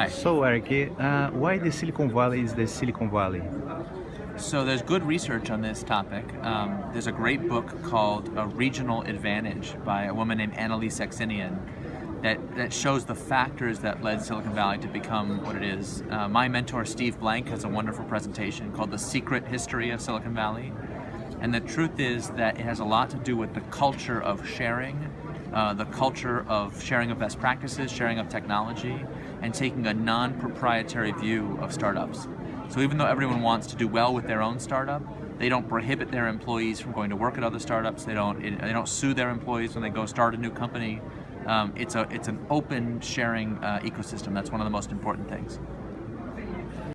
Hi. So Eric, uh, why the Silicon Valley is the Silicon Valley? So there's good research on this topic. Um, there's a great book called A Regional Advantage by a woman named AnnaLee Saxenian that, that shows the factors that led Silicon Valley to become what it is. Uh, my mentor Steve Blank has a wonderful presentation called The Secret History of Silicon Valley. And the truth is that it has a lot to do with the culture of sharing, uh, the culture of sharing of best practices, sharing of technology, and taking a non-proprietary view of startups. So even though everyone wants to do well with their own startup, they don't prohibit their employees from going to work at other startups. They don't. They don't sue their employees when they go start a new company. Um, it's a it's an open sharing uh, ecosystem. That's one of the most important things.